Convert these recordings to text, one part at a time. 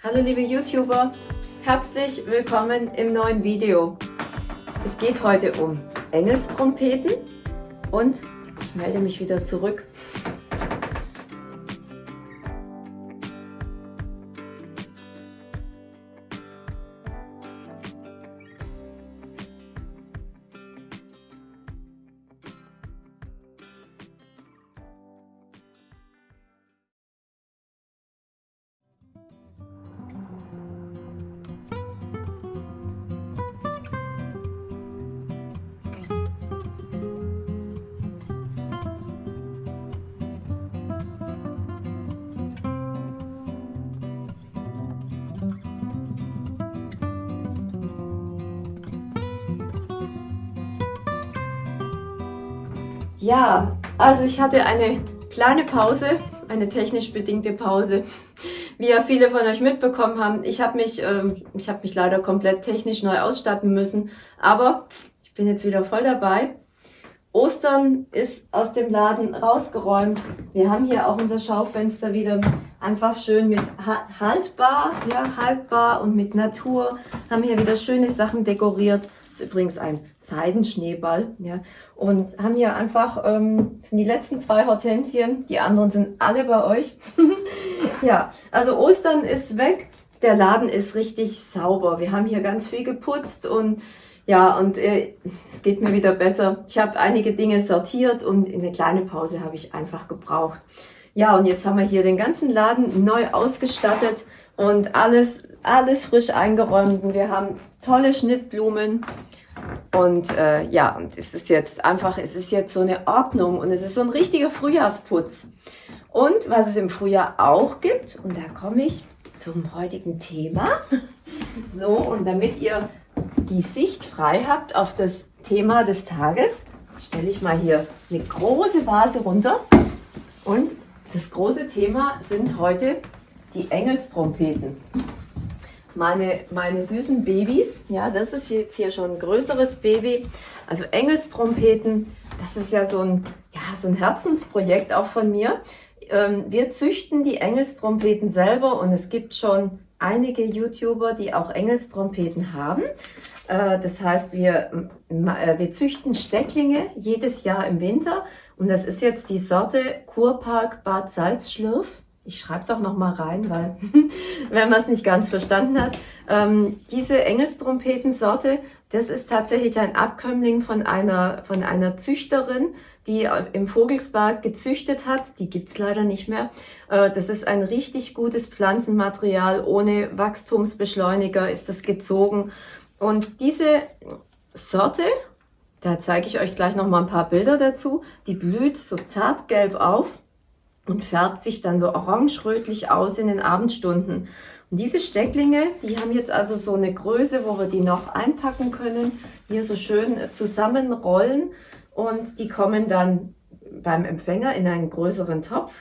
Hallo liebe YouTuber, herzlich willkommen im neuen Video. Es geht heute um Engelstrompeten und ich melde mich wieder zurück Ja, also ich hatte eine kleine Pause, eine technisch bedingte Pause. Wie ja viele von euch mitbekommen haben, ich habe mich, ähm, ich mich leider komplett technisch neu ausstatten müssen, aber ich bin jetzt wieder voll dabei. Ostern ist aus dem Laden rausgeräumt. Wir haben hier auch unser Schaufenster wieder einfach schön mit haltbar, ja, haltbar und mit Natur. Haben hier wieder schöne Sachen dekoriert. Das ist übrigens ein Seidenschneeball, ja. Und haben hier einfach, ähm, sind die letzten zwei Hortensien, die anderen sind alle bei euch. ja, also Ostern ist weg. Der Laden ist richtig sauber. Wir haben hier ganz viel geputzt und ja, und äh, es geht mir wieder besser. Ich habe einige Dinge sortiert und in eine kleine Pause habe ich einfach gebraucht. Ja, und jetzt haben wir hier den ganzen Laden neu ausgestattet und alles, alles frisch eingeräumt. Und wir haben tolle Schnittblumen. Und äh, ja, und es ist jetzt einfach, es ist jetzt so eine Ordnung und es ist so ein richtiger Frühjahrsputz. Und was es im Frühjahr auch gibt, und da komme ich zum heutigen Thema. So, und damit ihr die Sicht frei habt auf das Thema des Tages, stelle ich mal hier eine große Vase runter. Und das große Thema sind heute die Engelstrompeten. Meine, meine süßen Babys, ja, das ist jetzt hier schon ein größeres Baby. Also Engelstrompeten, das ist ja so ein, ja, so ein Herzensprojekt auch von mir. Ähm, wir züchten die Engelstrompeten selber und es gibt schon einige YouTuber, die auch Engelstrompeten haben. Äh, das heißt, wir, äh, wir züchten Stecklinge jedes Jahr im Winter und das ist jetzt die Sorte Kurpark Bad Salzschlürf. Ich schreibe es auch noch mal rein, weil wenn man es nicht ganz verstanden hat. Ähm, diese Engelstrompetensorte, das ist tatsächlich ein Abkömmling von einer, von einer Züchterin, die im Vogelsberg gezüchtet hat. Die gibt's leider nicht mehr. Äh, das ist ein richtig gutes Pflanzenmaterial. Ohne Wachstumsbeschleuniger ist das gezogen. Und diese Sorte, da zeige ich euch gleich noch mal ein paar Bilder dazu, die blüht so zartgelb auf und färbt sich dann so orange-rötlich aus in den Abendstunden. Und diese Stecklinge, die haben jetzt also so eine Größe, wo wir die noch einpacken können, hier so schön zusammenrollen und die kommen dann beim Empfänger in einen größeren Topf.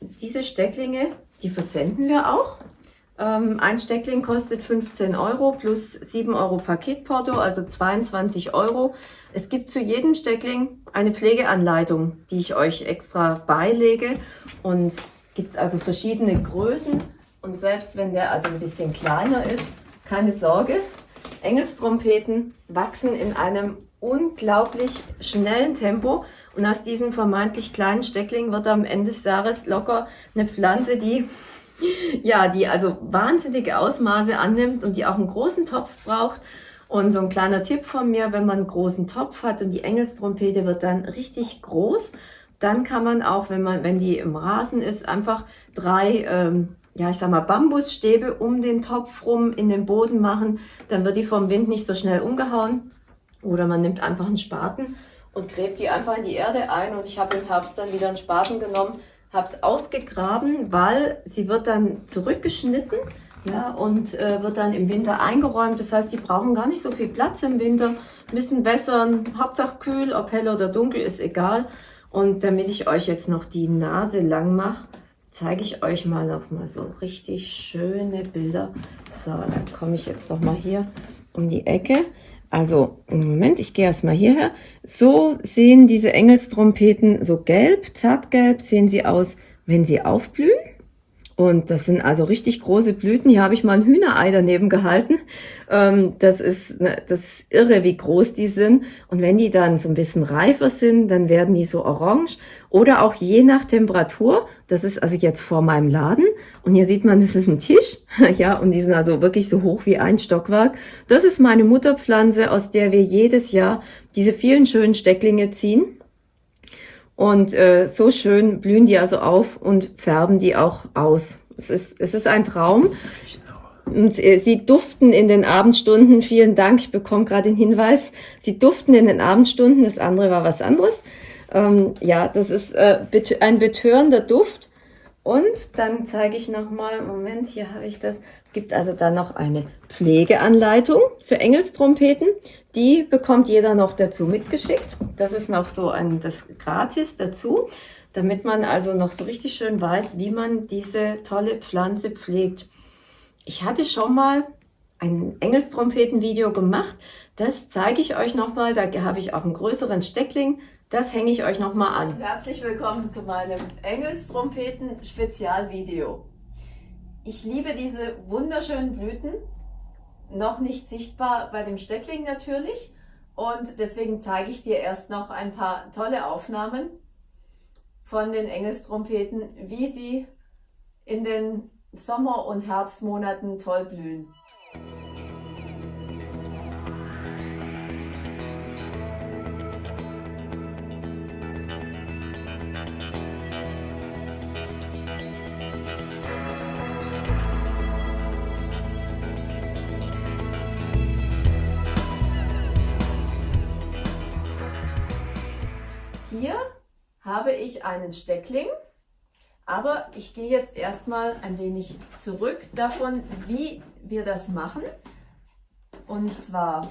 Diese Stecklinge, die versenden wir auch. Ähm, ein Steckling kostet 15 Euro plus 7 Euro Paketporto, also 22 Euro. Es gibt zu jedem Steckling eine Pflegeanleitung, die ich euch extra beilege. Und es gibt also verschiedene Größen. Und selbst wenn der also ein bisschen kleiner ist, keine Sorge. Engelstrompeten wachsen in einem unglaublich schnellen Tempo. Und aus diesem vermeintlich kleinen Steckling wird am Ende des Jahres locker eine Pflanze, die ja, die also wahnsinnige Ausmaße annimmt und die auch einen großen Topf braucht. Und so ein kleiner Tipp von mir, wenn man einen großen Topf hat und die Engelstrompete wird dann richtig groß, dann kann man auch, wenn man, wenn die im Rasen ist, einfach drei, ähm, ja, ich sag mal, Bambusstäbe um den Topf rum in den Boden machen. Dann wird die vom Wind nicht so schnell umgehauen. Oder man nimmt einfach einen Spaten und gräbt die einfach in die Erde ein. Und ich habe im Herbst dann wieder einen Spaten genommen habe es ausgegraben, weil sie wird dann zurückgeschnitten ja, und äh, wird dann im Winter eingeräumt. Das heißt, die brauchen gar nicht so viel Platz im Winter, müssen wässern, Hauptsache kühl, ob hell oder dunkel, ist egal. Und damit ich euch jetzt noch die Nase lang mache, zeige ich euch mal noch mal so richtig schöne Bilder. So, dann komme ich jetzt noch mal hier um die Ecke. Also, Moment, ich gehe erstmal hierher. So sehen diese Engelstrompeten so gelb, zartgelb sehen sie aus, wenn sie aufblühen. Und das sind also richtig große Blüten. Hier habe ich mal ein Hühnerei daneben gehalten. Ähm, das, ist, ne, das ist irre, wie groß die sind. Und wenn die dann so ein bisschen reifer sind, dann werden die so orange. Oder auch je nach Temperatur. Das ist also jetzt vor meinem Laden. Und hier sieht man, das ist ein Tisch. ja, und die sind also wirklich so hoch wie ein Stockwerk. Das ist meine Mutterpflanze, aus der wir jedes Jahr diese vielen schönen Stecklinge ziehen. Und äh, so schön blühen die also auf und färben die auch aus. Es ist, es ist ein Traum. Und äh, sie duften in den Abendstunden. Vielen Dank, ich bekomme gerade den Hinweis. Sie duften in den Abendstunden. Das andere war was anderes. Ähm, ja, das ist äh, ein betörender Duft. Und dann zeige ich nochmal, Moment, hier habe ich das. Es gibt also dann noch eine Pflegeanleitung für Engelstrompeten. Die bekommt jeder noch dazu mitgeschickt. Das ist noch so ein, das gratis dazu, damit man also noch so richtig schön weiß, wie man diese tolle Pflanze pflegt. Ich hatte schon mal ein Engelstrompeten-Video gemacht. Das zeige ich euch nochmal. Da habe ich auch einen größeren Steckling das hänge ich euch nochmal an. Herzlich willkommen zu meinem Engelstrompeten-Spezialvideo. Ich liebe diese wunderschönen Blüten, noch nicht sichtbar bei dem Steckling natürlich. Und deswegen zeige ich dir erst noch ein paar tolle Aufnahmen von den Engelstrompeten, wie sie in den Sommer- und Herbstmonaten toll blühen. Hier habe ich einen Steckling, aber ich gehe jetzt erstmal ein wenig zurück davon, wie wir das machen. Und zwar,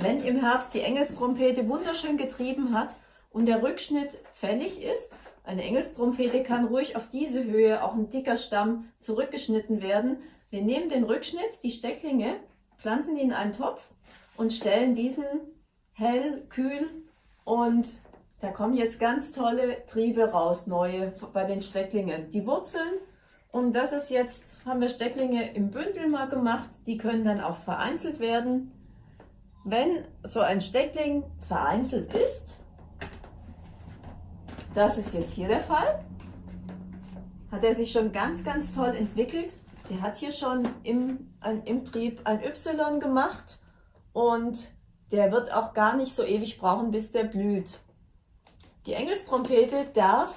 wenn im Herbst die Engelstrompete wunderschön getrieben hat und der Rückschnitt fällig ist, eine Engelstrompete kann ruhig auf diese Höhe, auch ein dicker Stamm, zurückgeschnitten werden. Wir nehmen den Rückschnitt, die Stecklinge, pflanzen die in einen Topf und stellen diesen hell, kühl und da kommen jetzt ganz tolle Triebe raus, neue bei den Stecklingen. Die Wurzeln, und das ist jetzt, haben wir Stecklinge im Bündel mal gemacht, die können dann auch vereinzelt werden. Wenn so ein Steckling vereinzelt ist, das ist jetzt hier der Fall, hat er sich schon ganz, ganz toll entwickelt. Der hat hier schon im, im Trieb ein Y gemacht und der wird auch gar nicht so ewig brauchen, bis der blüht. Die Engelstrompete darf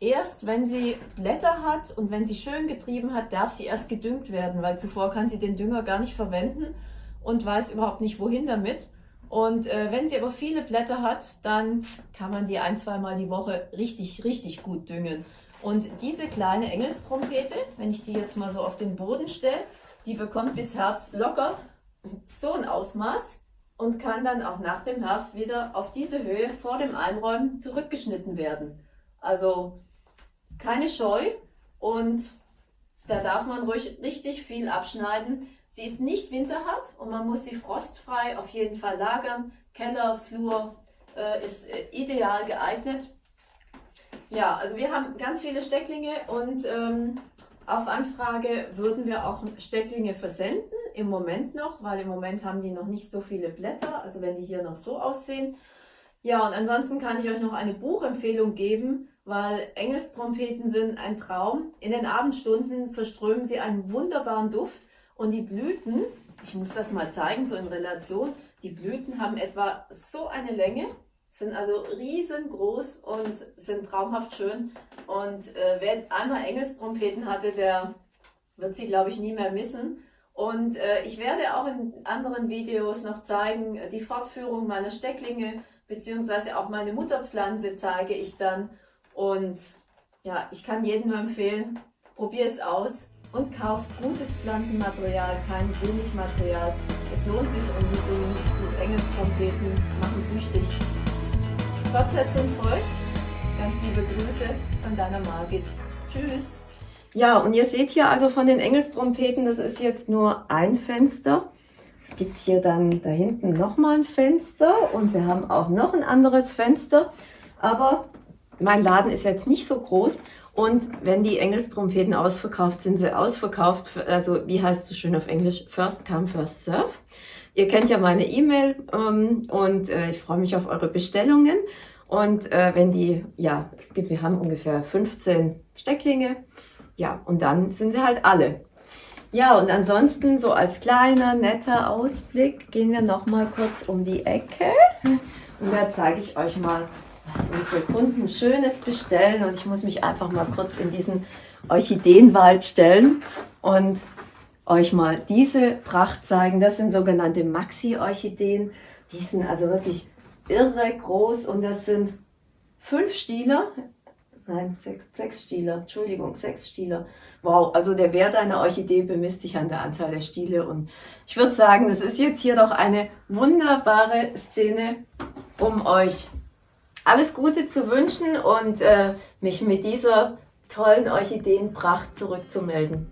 erst, wenn sie Blätter hat und wenn sie schön getrieben hat, darf sie erst gedüngt werden, weil zuvor kann sie den Dünger gar nicht verwenden und weiß überhaupt nicht, wohin damit. Und äh, wenn sie aber viele Blätter hat, dann kann man die ein, zweimal die Woche richtig, richtig gut düngen. Und diese kleine Engelstrompete, wenn ich die jetzt mal so auf den Boden stelle, die bekommt bis Herbst locker so ein Ausmaß und kann dann auch nach dem Herbst wieder auf diese Höhe vor dem Einräumen zurückgeschnitten werden. Also keine Scheu und da darf man ruhig richtig viel abschneiden. Sie ist nicht winterhart und man muss sie frostfrei auf jeden Fall lagern. Keller, Flur äh, ist äh, ideal geeignet. Ja, also wir haben ganz viele Stecklinge und ähm, auf Anfrage würden wir auch Stecklinge versenden, im Moment noch, weil im Moment haben die noch nicht so viele Blätter, also wenn die hier noch so aussehen. Ja, und ansonsten kann ich euch noch eine Buchempfehlung geben, weil Engelstrompeten sind ein Traum. In den Abendstunden verströmen sie einen wunderbaren Duft und die Blüten, ich muss das mal zeigen, so in Relation, die Blüten haben etwa so eine Länge, sind also riesengroß und sind traumhaft schön. Und äh, wer einmal Engelstrompeten hatte, der wird sie, glaube ich, nie mehr missen. Und äh, ich werde auch in anderen Videos noch zeigen, äh, die Fortführung meiner Stecklinge, beziehungsweise auch meine Mutterpflanze zeige ich dann. Und ja, ich kann jedem nur empfehlen, probier es aus und kauf gutes Pflanzenmaterial, kein Billigmaterial. Es lohnt sich und diese Engelstrompeten machen süchtig. Fortsetzung folgt. Ganz liebe Grüße von deiner Margit. Tschüss. Ja, und ihr seht hier also von den Engelstrompeten, das ist jetzt nur ein Fenster. Es gibt hier dann da hinten nochmal ein Fenster und wir haben auch noch ein anderes Fenster. Aber mein Laden ist jetzt nicht so groß Und wenn die Engelstrompeten ausverkauft sind, sie ausverkauft. Also wie heißt es so schön auf Englisch? First come, first serve. Ihr kennt ja meine E-Mail ähm, und äh, ich freue mich auf eure Bestellungen. Und äh, wenn die, ja, es gibt, wir haben ungefähr 15 Stecklinge. Ja, und dann sind sie halt alle. Ja, und ansonsten so als kleiner, netter Ausblick gehen wir noch mal kurz um die Ecke. Und da zeige ich euch mal, was unsere Kunden Schönes bestellen. Und ich muss mich einfach mal kurz in diesen Orchideenwald stellen und euch mal diese Pracht zeigen. Das sind sogenannte Maxi-Orchideen. Die sind also wirklich irre groß und das sind fünf Stiele. Nein, sechs, sechs Stiele. Entschuldigung, sechs Stiele. Wow, also der Wert einer Orchidee bemisst sich an der Anzahl der Stiele. Und ich würde sagen, das ist jetzt hier doch eine wunderbare Szene, um euch alles Gute zu wünschen und äh, mich mit dieser tollen Orchideenpracht zurückzumelden.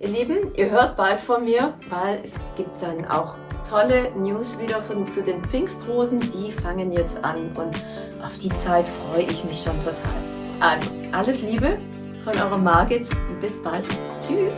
Ihr Lieben, ihr hört bald von mir, weil es gibt dann auch tolle News wieder von, zu den Pfingstrosen. Die fangen jetzt an und auf die Zeit freue ich mich schon total. Also, alles Liebe von eurer Margit und bis bald. Tschüss!